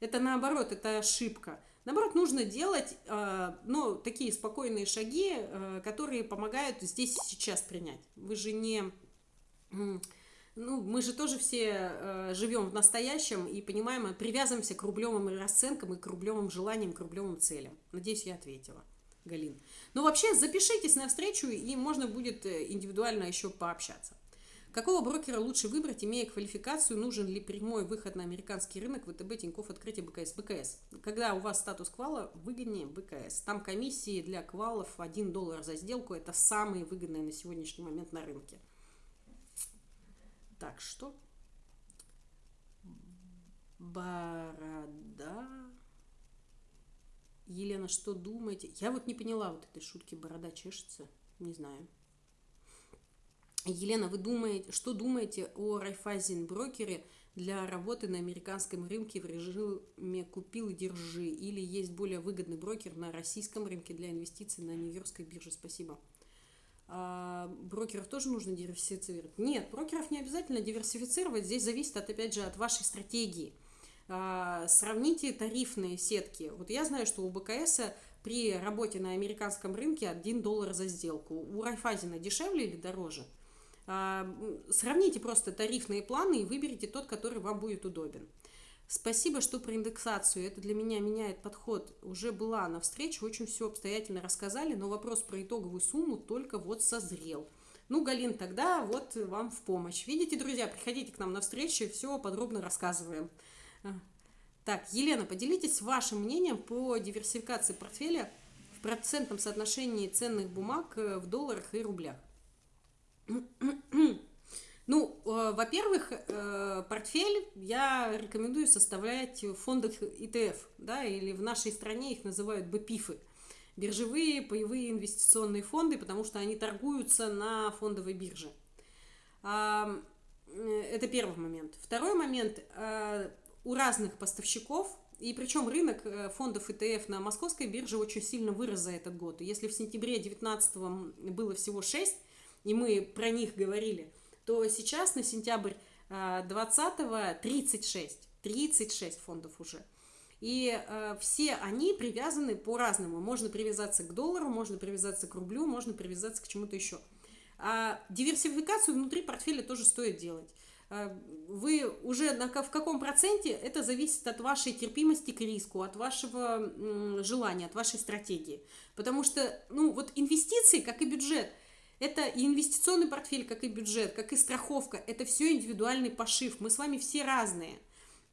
Это наоборот, это ошибка. Наоборот, нужно делать э, ну, такие спокойные шаги, э, которые помогают здесь и сейчас принять. Вы же не... Ну, мы же тоже все э, живем в настоящем и понимаем, привязываемся к рублевым расценкам и к рублевым желаниям, к рублевым целям. Надеюсь, я ответила, Галин. Ну, вообще, запишитесь на встречу, и можно будет индивидуально еще пообщаться. Какого брокера лучше выбрать, имея квалификацию, нужен ли прямой выход на американский рынок, ВТБ, Тинькофф, открытие БКС? БКС. Когда у вас статус квала, выгоднее БКС. Там комиссии для квалов 1 доллар за сделку, это самые выгодные на сегодняшний момент на рынке. Так, что? Борода. Елена, что думаете? Я вот не поняла вот этой шутки, борода чешется. Не знаю. Елена, вы думаете, что думаете о Райфайзен брокере для работы на американском рынке в режиме «купил и держи» или есть более выгодный брокер на российском рынке для инвестиций на Нью-Йоркской бирже? Спасибо. А, брокеров тоже нужно диверсифицировать? Нет, брокеров не обязательно диверсифицировать. Здесь зависит, от, опять же, от вашей стратегии. А, сравните тарифные сетки. Вот я знаю, что у БКС при работе на американском рынке 1 доллар за сделку. У Райфайзена дешевле или дороже? А, сравните просто тарифные планы и выберите тот, который вам будет удобен. Спасибо, что про индексацию. Это для меня меняет подход. Уже была на встрече, очень все обстоятельно рассказали, но вопрос про итоговую сумму только вот созрел. Ну, Галин, тогда вот вам в помощь. Видите, друзья, приходите к нам на встречу, все подробно рассказываем. А, так, Елена, поделитесь вашим мнением по диверсификации портфеля в процентном соотношении ценных бумаг э, в долларах и рублях. Ну, э, во-первых, э, портфель я рекомендую составлять в фондах ETF, да, или в нашей стране их называют БПИФы, биржевые паевые инвестиционные фонды, потому что они торгуются на фондовой бирже. Э, это первый момент. Второй момент. У разных поставщиков И причем рынок фондов ETF на московской бирже очень сильно вырос за этот год. Если в сентябре 2019 было всего 6, и мы про них говорили, то сейчас на сентябрь 2020 36. 36 фондов уже. И э, все они привязаны по-разному. Можно привязаться к доллару, можно привязаться к рублю, можно привязаться к чему-то еще. А диверсификацию внутри портфеля тоже стоит делать. Э, вы уже на, в каком проценте, это зависит от вашей терпимости к риску, от вашего желания, от вашей стратегии. Потому что, ну, вот инвестиции, как и бюджет, это и инвестиционный портфель, как и бюджет, как и страховка, это все индивидуальный пошив. Мы с вами все разные.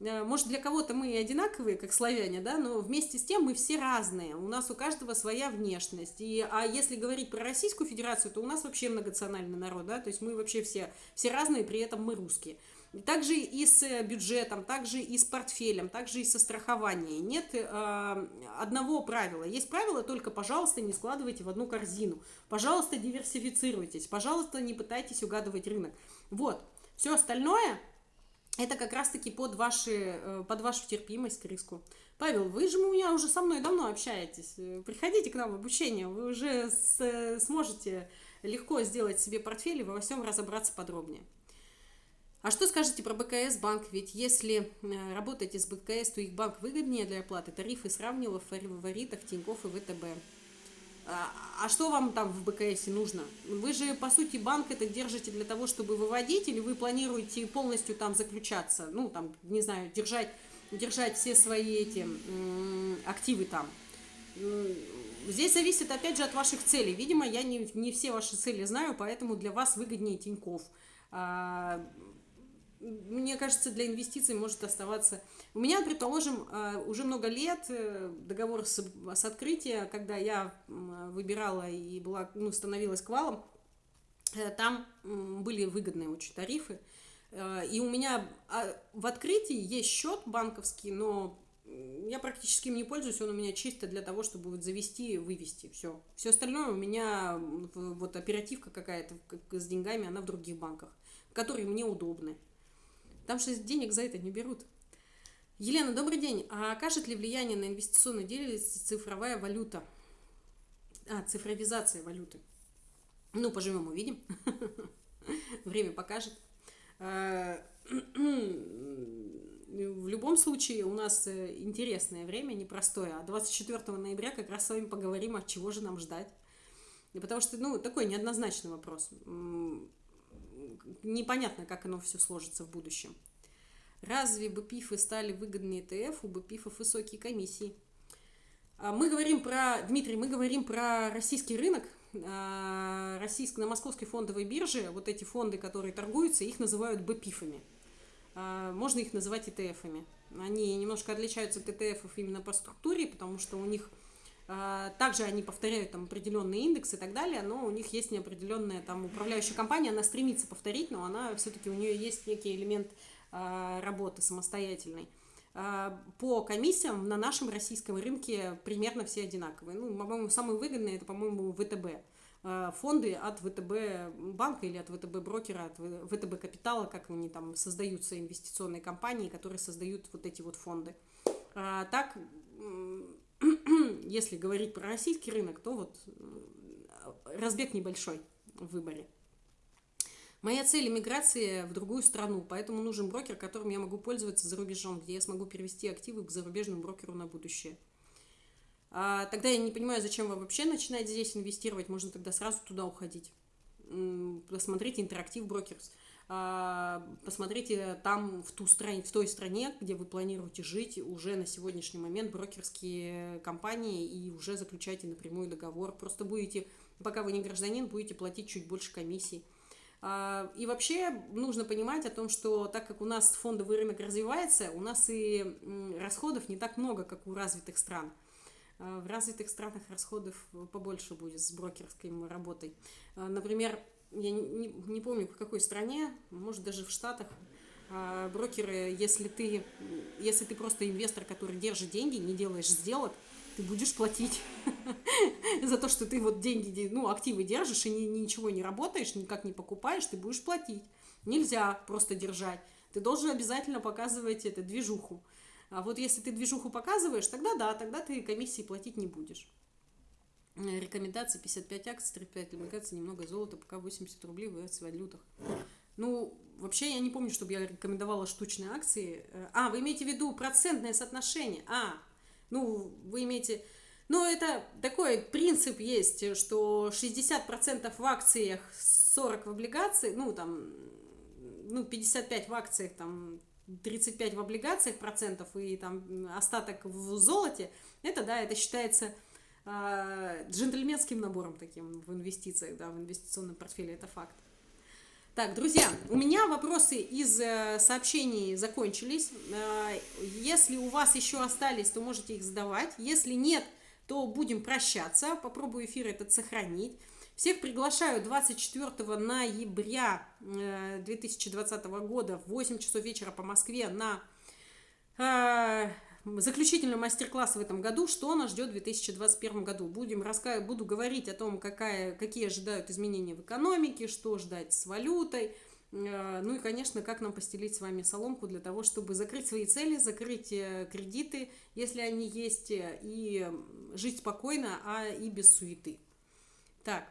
Э, может, для кого-то мы одинаковые, как славяне, да, но вместе с тем мы все разные. У нас у каждого своя внешность. И, а если говорить про Российскую Федерацию, то у нас вообще многонациональный народ, да, то есть мы вообще все, все разные, при этом мы русские. Также и с бюджетом, также и с портфелем, также и со страхованием. Нет э, одного правила. Есть правило только, пожалуйста, не складывайте в одну корзину. Пожалуйста, диверсифицируйтесь. Пожалуйста, не пытайтесь угадывать рынок. Вот. Все остальное это как раз-таки под, ваши, э, под вашу терпимость к риску. Павел, вы же у меня уже со мной давно общаетесь. Приходите к нам в обучение, вы уже с, сможете легко сделать себе портфель и во всем разобраться подробнее. А что скажете про БКС банк? Ведь если э, работаете с БКС, то их банк выгоднее для оплаты. Тарифы сравнила в фаворитах Тинькофф и ВТБ. А, а что вам там в БКС нужно? Вы же, по сути, банк это держите для того, чтобы выводить, или вы планируете полностью там заключаться, ну, там, не знаю, держать, держать все свои эти активы там? Здесь зависит, опять же, от ваших целей. Видимо, я не, не все ваши цели знаю, поэтому для вас выгоднее Тиньков. А, мне кажется, для инвестиций может оставаться... У меня, предположим, э, уже много лет э, договор с, с открытия, когда я выбирала и была, ну, становилась квалом, э, там были выгодные очень тарифы. И у меня а, в открытии есть счет банковский, но я практически им не пользуюсь, он у меня чисто для того, чтобы вот завести и вывести, все. Все остальное у меня, вот оперативка какая-то с деньгами, она в других банках, которые мне удобны. Там же денег за это не берут. Елена, добрый день. А окажет ли влияние на инвестиционную деятельность цифровая валюта? А, цифровизация валюты. Ну, поживем, увидим. Время покажет. А, в любом случае, у нас э, интересное время, непростое. А 24 ноября как раз с вами поговорим, от чего же нам ждать. Потому что, ну, такой неоднозначный вопрос непонятно, как оно все сложится в будущем. Разве БПИФы стали выгоднее ТФ, у БПИФов высокие комиссии? А, мы говорим про, Дмитрий, мы говорим про российский рынок, а, российск, на московской фондовой бирже, вот эти фонды, которые торгуются, их называют БПИФами. А, можно их называть ИТФами. Они немножко отличаются от ИТФов именно по структуре, потому что у них также они повторяют там определенные индексы и так далее, но у них есть неопределенная там управляющая компания, она стремится повторить, но она все-таки у нее есть некий элемент а, работы самостоятельной. А, по комиссиям на нашем российском рынке примерно все одинаковые. Ну, по-моему, самые выгодные это, по-моему, ВТБ. Фонды от ВТБ банка или от ВТБ брокера, от ВТБ капитала, как они там создаются, инвестиционные компании, которые создают вот эти вот фонды. Так, если говорить про российский рынок, то вот э, разбег небольшой в выборе. Моя цель – иммиграция в другую страну, поэтому нужен брокер, которым я могу пользоваться за рубежом, где я смогу перевести активы к зарубежному брокеру на будущее. А, тогда я не понимаю, зачем вам вообще начинать здесь инвестировать, можно тогда сразу туда уходить. Посмотрите интерактив брокерс. А, посмотрите там, в, ту стране, в той стране, где вы планируете жить, уже на сегодняшний момент брокерские компании и уже заключайте напрямую договор. Просто будете, пока вы не гражданин, будете платить чуть больше комиссий. А, и вообще нужно понимать о том, что так как у нас фондовый рынок развивается, у нас и расходов не так много, как у развитых стран. А, в развитых странах расходов побольше будет с брокерской работой. Например, я не, не помню в какой стране, может даже в Штатах, а, брокеры, если ты, если ты просто инвестор, который держит деньги, не делаешь сделок, ты будешь платить за то, что ты вот деньги, ну, активы держишь и ни, ничего не работаешь, никак не покупаешь, ты будешь платить. Нельзя просто держать. Ты должен обязательно показывать это движуху. А вот если ты движуху показываешь, тогда да, тогда ты комиссии платить не будешь. Э, рекомендации 55 акций, 35 облигаций, немного золота, пока 80 рублей в валютах. Ну, вообще я не помню, чтобы я рекомендовала штучные акции. Э, а, вы имеете в виду процентное соотношение? А, ну, вы имеете... Ну, это такой принцип есть, что 60% в акциях, 40 в облигации, ну, там, ну, 55 в акциях, там, 35 в облигациях процентов и там остаток в золоте, это, да, это считается джентльменским набором таким в инвестициях, да, в инвестиционном портфеле, это факт. Так, друзья, у меня вопросы из э, сообщений закончились. Э, если у вас еще остались, то можете их задавать. Если нет, то будем прощаться. Попробую эфир этот сохранить. Всех приглашаю 24 ноября 2020 э, года в 8 часов вечера по Москве на заключительный мастер-класс в этом году, что нас ждет в 2021 году. Будем раска... Буду говорить о том, какая... какие ожидают изменения в экономике, что ждать с валютой, э, ну и, конечно, как нам постелить с вами соломку для того, чтобы закрыть свои цели, закрыть э, кредиты, если они есть, э, и жить спокойно, а и без суеты. Так,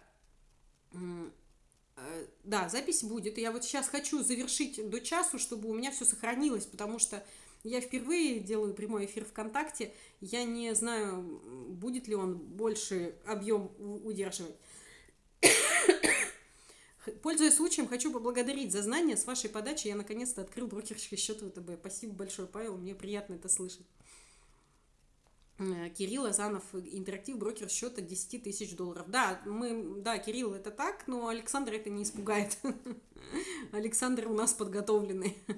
да, запись будет. Я вот сейчас хочу завершить до часу, чтобы у меня все сохранилось, потому что я впервые делаю прямой эфир ВКонтакте. Я не знаю, будет ли он больше объем удерживать. Пользуясь случаем, хочу поблагодарить за знания. С вашей подачи я наконец-то открыл брокерский счет ВТБ. Спасибо большое, Павел, мне приятно это слышать. Э, Кирилл Азанов, интерактив брокер счета 10 тысяч долларов. Да, мы, да, Кирилл, это так, но Александр это не испугает. Александр у нас подготовленный.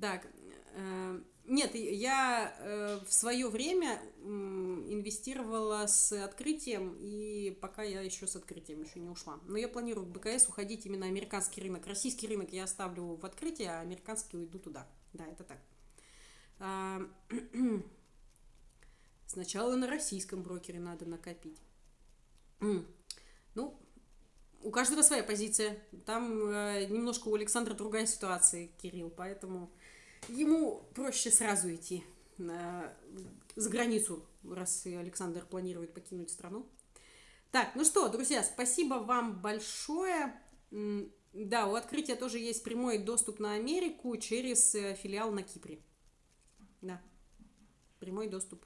Так, нет, я э, в свое время инвестировала с открытием, и пока я еще с открытием еще не ушла. Но я планирую в БКС уходить именно американский рынок. Российский рынок я оставлю в открытие, а американский уйду туда. Да, это так. А, сначала на российском брокере надо накопить. Ну, у каждого своя позиция. Там э, немножко у Александра другая ситуация, Кирилл, поэтому ему проще сразу идти на, за границу, раз Александр планирует покинуть страну. Так, ну что, друзья, спасибо вам большое. Да, у открытия тоже есть прямой доступ на Америку через э, филиал на Кипре. Да, прямой доступ.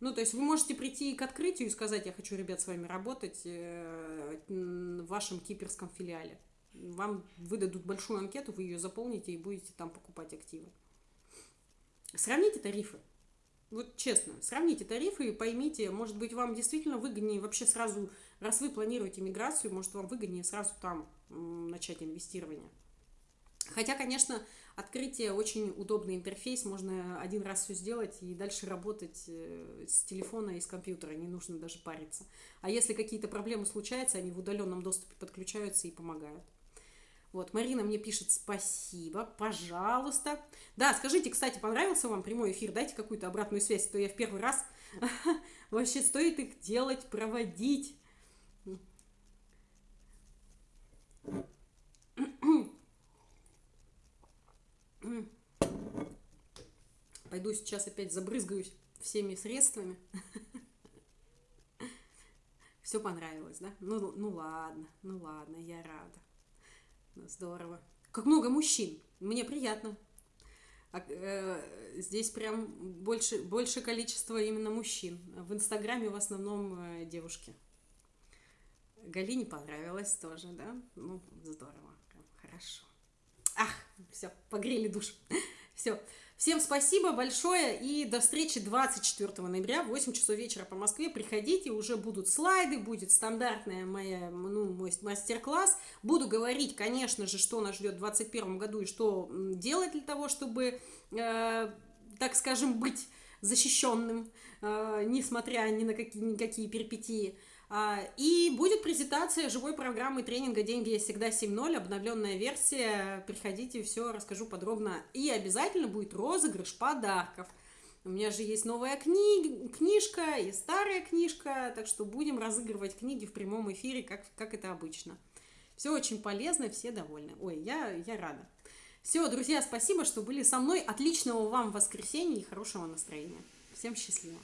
Ну, то есть вы можете прийти к открытию и сказать, я хочу, ребят, с вами работать э, в вашем киперском филиале вам выдадут большую анкету, вы ее заполните и будете там покупать активы. Сравните тарифы. Вот честно, сравните тарифы и поймите, может быть, вам действительно выгоднее вообще сразу, раз вы планируете миграцию, может, вам выгоднее сразу там начать инвестирование. Хотя, конечно, открытие очень удобный интерфейс, можно один раз все сделать и дальше работать э, с телефона и с компьютера, не нужно даже париться. А если какие-то проблемы случаются, они в удаленном доступе подключаются и помогают. Вот, Марина мне пишет спасибо, пожалуйста. Да, скажите, кстати, понравился вам прямой эфир? Дайте какую-то обратную связь, а то я в первый раз. Вообще, стоит их делать, проводить. Пойду сейчас опять забрызгаюсь всеми средствами. Все понравилось, да? Ну, ну ладно, ну ладно, я рада. Здорово. Как много мужчин. Мне приятно. А, э, здесь прям больше, больше количество именно мужчин. В Инстаграме в основном э, девушки. Галине понравилось тоже, да? Ну, здорово. Хорошо. Ах, все, погрели душ. Все. Всем спасибо большое и до встречи 24 ноября в 8 часов вечера по Москве. Приходите, уже будут слайды, будет стандартная моя, ну, мой мастер-класс. Буду говорить, конечно же, что нас ждет в 2021 году и что делать для того, чтобы, э, так скажем, быть защищенным, э, несмотря ни на какие, никакие перипетии. А, и будет презентация живой программы тренинга «Деньги есть всегда 7.0», обновленная версия. Приходите, все расскажу подробно. И обязательно будет розыгрыш подарков. У меня же есть новая книга, книжка и старая книжка, так что будем разыгрывать книги в прямом эфире, как, как это обычно. Все очень полезно, все довольны. Ой, я, я рада. Все, друзья, спасибо, что были со мной. Отличного вам воскресенья и хорошего настроения. Всем счастливо.